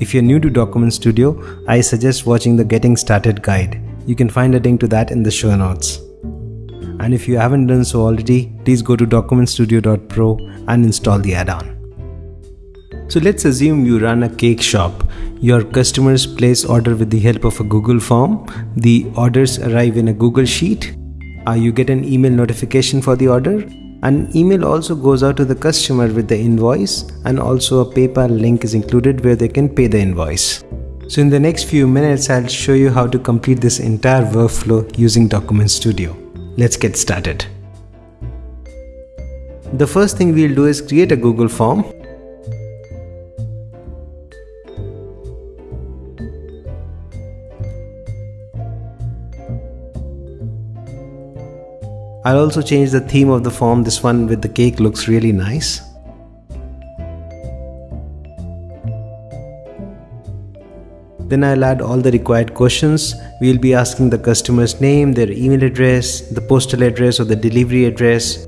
If you're new to Document Studio, I suggest watching the Getting Started guide. You can find a link to that in the show notes. And if you haven't done so already, please go to documentstudio.pro and install the add on. So let's assume you run a cake shop. Your customers place order with the help of a Google form. The orders arrive in a Google Sheet. Uh, you get an email notification for the order. An email also goes out to the customer with the invoice and also a PayPal link is included where they can pay the invoice. So in the next few minutes, I'll show you how to complete this entire workflow using Document Studio. Let's get started. The first thing we'll do is create a Google form I'll also change the theme of the form. This one with the cake looks really nice. Then I'll add all the required questions. We'll be asking the customer's name, their email address, the postal address or the delivery address,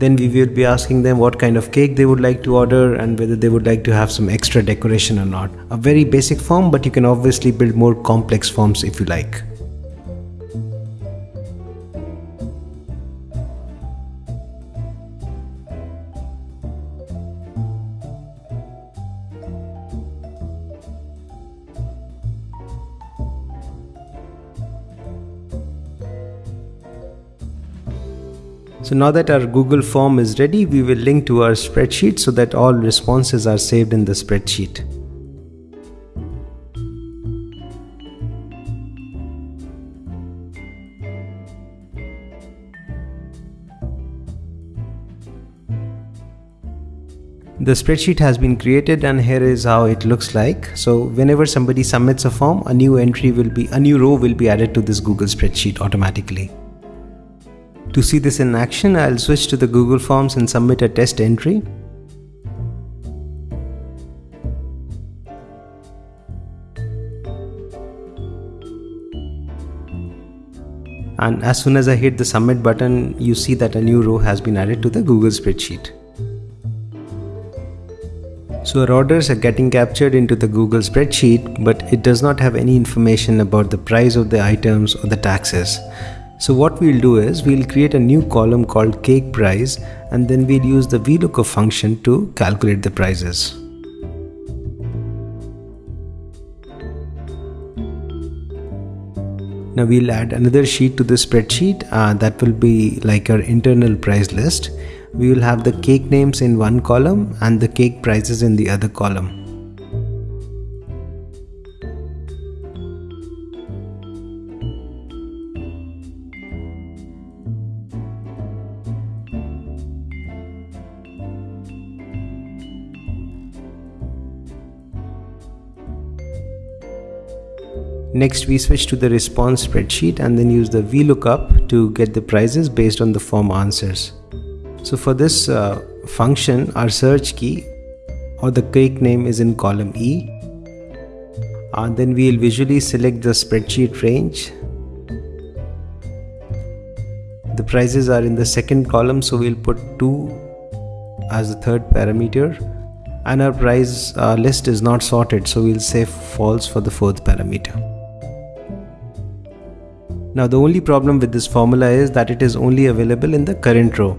then we will be asking them what kind of cake they would like to order and whether they would like to have some extra decoration or not. A very basic form but you can obviously build more complex forms if you like. So now that our Google form is ready, we will link to our spreadsheet so that all responses are saved in the spreadsheet. The spreadsheet has been created and here is how it looks like. So whenever somebody submits a form, a new entry will be, a new row will be added to this Google spreadsheet automatically. To see this in action, I'll switch to the Google Forms and submit a test entry. And as soon as I hit the submit button, you see that a new row has been added to the Google spreadsheet. So our orders are getting captured into the Google spreadsheet, but it does not have any information about the price of the items or the taxes. So what we'll do is we'll create a new column called cake price and then we'll use the VLOOKUP function to calculate the prices. Now we'll add another sheet to the spreadsheet uh, that will be like our internal price list. We will have the cake names in one column and the cake prices in the other column. Next we switch to the response spreadsheet and then use the VLOOKUP to get the prices based on the form answers. So for this uh, function our search key or the cake name is in column E and then we'll visually select the spreadsheet range. The prices are in the second column so we'll put 2 as the third parameter and our price uh, list is not sorted so we'll say false for the fourth parameter. Now the only problem with this formula is that it is only available in the current row.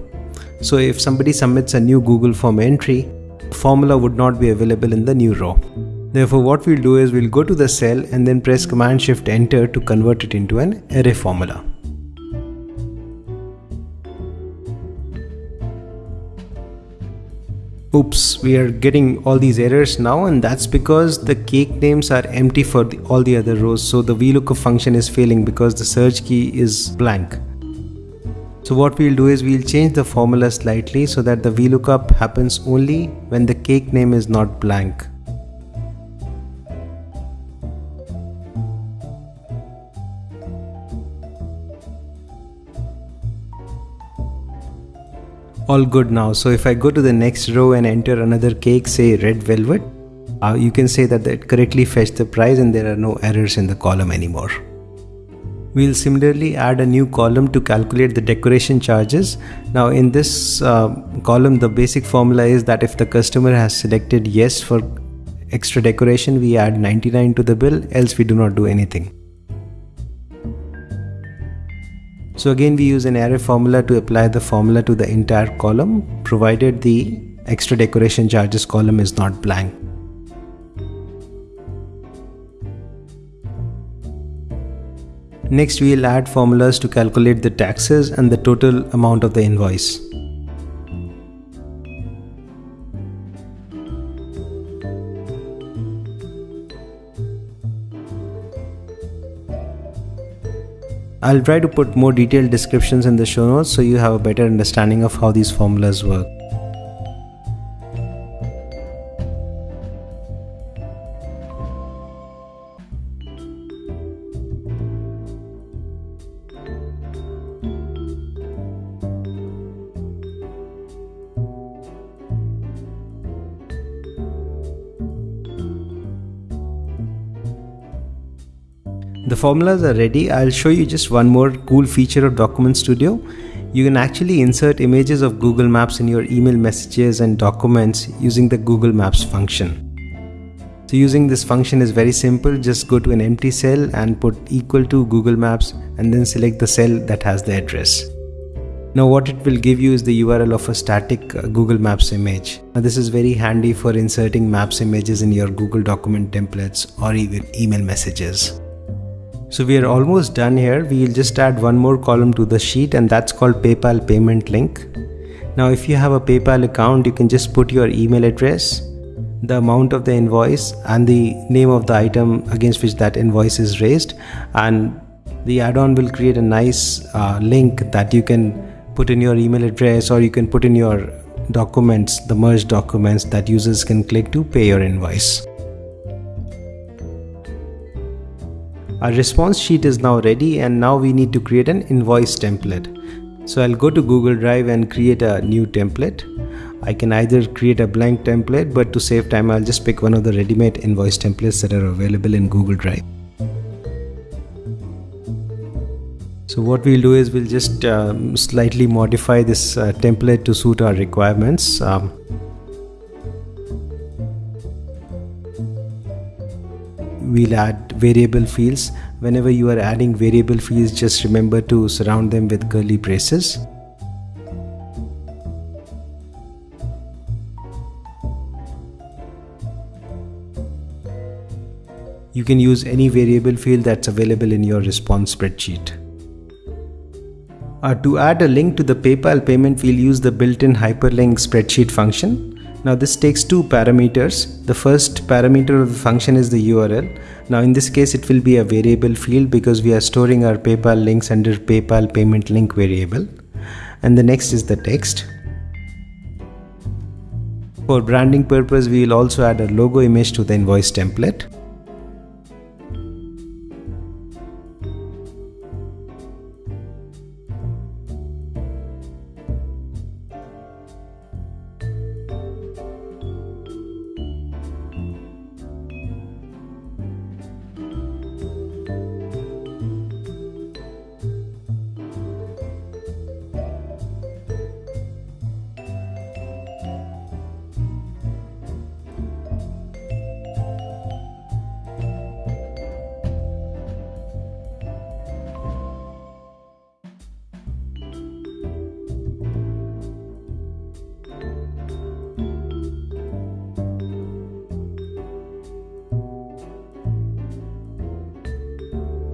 So if somebody submits a new Google form entry, formula would not be available in the new row. Therefore what we'll do is we'll go to the cell and then press Command Shift Enter to convert it into an array formula. Oops we are getting all these errors now and that's because the cake names are empty for the, all the other rows. So the VLOOKUP function is failing because the search key is blank. So what we'll do is we'll change the formula slightly so that the VLOOKUP happens only when the cake name is not blank all good now. So if I go to the next row and enter another cake, say red velvet, uh, you can say that it correctly fetched the price and there are no errors in the column anymore. We'll similarly add a new column to calculate the decoration charges. Now in this uh, column the basic formula is that if the customer has selected yes for extra decoration we add 99 to the bill else we do not do anything. So again we use an array formula to apply the formula to the entire column provided the extra decoration charges column is not blank. Next we'll add formulas to calculate the taxes and the total amount of the invoice. I'll try to put more detailed descriptions in the show notes so you have a better understanding of how these formulas work. The formulas are ready. I'll show you just one more cool feature of Document Studio. You can actually insert images of Google Maps in your email messages and documents using the Google Maps function. So using this function is very simple. Just go to an empty cell and put equal to Google Maps and then select the cell that has the address. Now what it will give you is the URL of a static uh, Google Maps image. Now this is very handy for inserting maps images in your Google document templates or even email messages. So we are almost done here. We'll just add one more column to the sheet and that's called PayPal payment link. Now if you have a PayPal account, you can just put your email address, the amount of the invoice and the name of the item against which that invoice is raised and the add-on will create a nice uh, link that you can put in your email address or you can put in your documents, the merged documents that users can click to pay your invoice. Our response sheet is now ready and now we need to create an invoice template. So I'll go to Google Drive and create a new template. I can either create a blank template but to save time I'll just pick one of the ready-made invoice templates that are available in Google Drive. So what we'll do is we'll just um, slightly modify this uh, template to suit our requirements. Um, we'll add variable fields. Whenever you are adding variable fields just remember to surround them with curly braces. You can use any variable field that's available in your response spreadsheet. Uh, to add a link to the PayPal payment, we'll use the built-in hyperlink spreadsheet function. Now this takes two parameters. The first parameter of the function is the URL. Now in this case it will be a variable field because we are storing our PayPal links under PayPal payment link variable. And the next is the text. For branding purpose we will also add a logo image to the invoice template.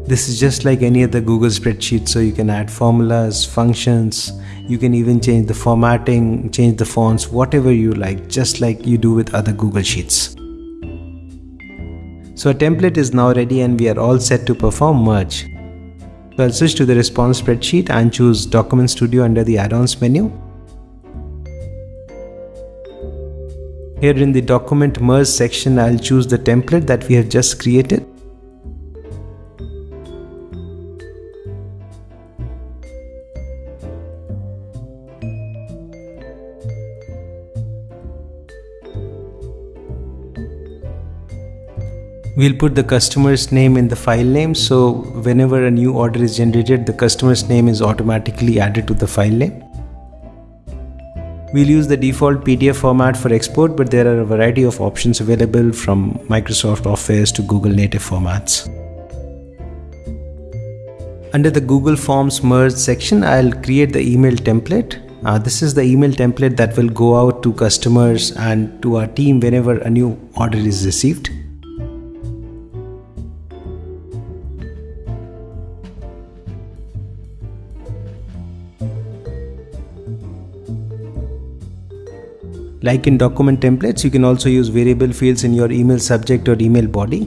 This is just like any other Google spreadsheet, so you can add formulas, functions, you can even change the formatting, change the fonts, whatever you like, just like you do with other Google Sheets. So a template is now ready and we are all set to perform merge. So I'll switch to the response spreadsheet and choose Document Studio under the add-ons menu. Here in the document merge section, I'll choose the template that we have just created. We'll put the customer's name in the file name so whenever a new order is generated, the customer's name is automatically added to the file name. We'll use the default PDF format for export, but there are a variety of options available from Microsoft Office to Google native formats. Under the Google Forms merge section, I'll create the email template. Uh, this is the email template that will go out to customers and to our team whenever a new order is received. Like in document templates, you can also use variable fields in your email subject or email body.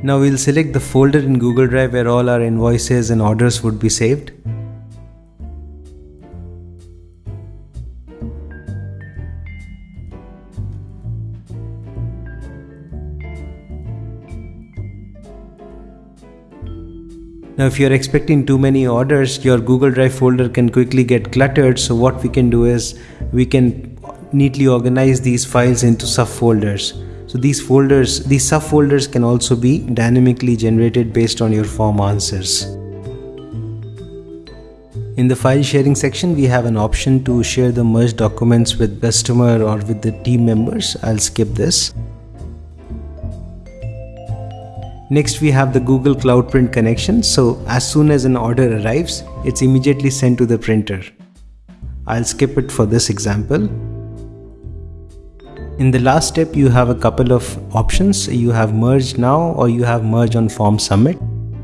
Now we'll select the folder in Google Drive where all our invoices and orders would be saved. Now if you're expecting too many orders, your Google Drive folder can quickly get cluttered. So what we can do is we can neatly organize these files into subfolders. So these folders, these subfolders can also be dynamically generated based on your form answers. In the file sharing section, we have an option to share the merged documents with customer or with the team members. I'll skip this. Next, we have the Google Cloud Print connection. So as soon as an order arrives, it's immediately sent to the printer. I'll skip it for this example. In the last step, you have a couple of options. You have merge now or you have merge on form submit.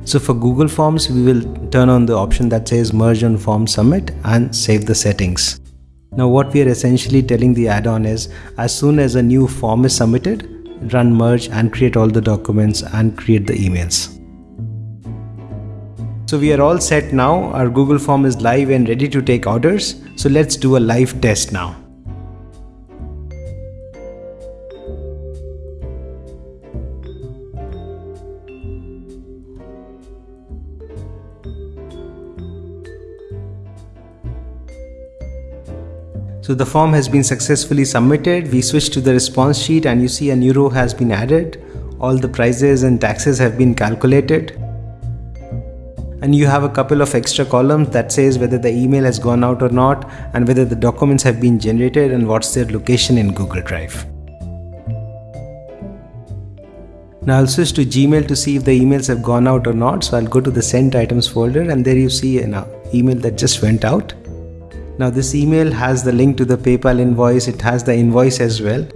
So for Google Forms, we will turn on the option that says merge on form submit and save the settings. Now what we are essentially telling the add-on is as soon as a new form is submitted, run merge and create all the documents and create the emails. So we are all set now. Our Google form is live and ready to take orders. So let's do a live test now. So the form has been successfully submitted. We switch to the response sheet and you see a new row has been added. All the prices and taxes have been calculated. And you have a couple of extra columns that says whether the email has gone out or not and whether the documents have been generated and what's their location in Google Drive. Now I'll switch to Gmail to see if the emails have gone out or not. So I'll go to the sent items folder and there you see an uh, email that just went out. Now this email has the link to the PayPal invoice, it has the invoice as well.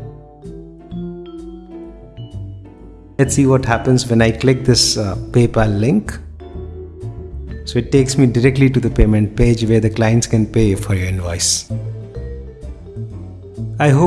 Let's see what happens when I click this uh, PayPal link. So it takes me directly to the payment page where the clients can pay for your invoice. I hope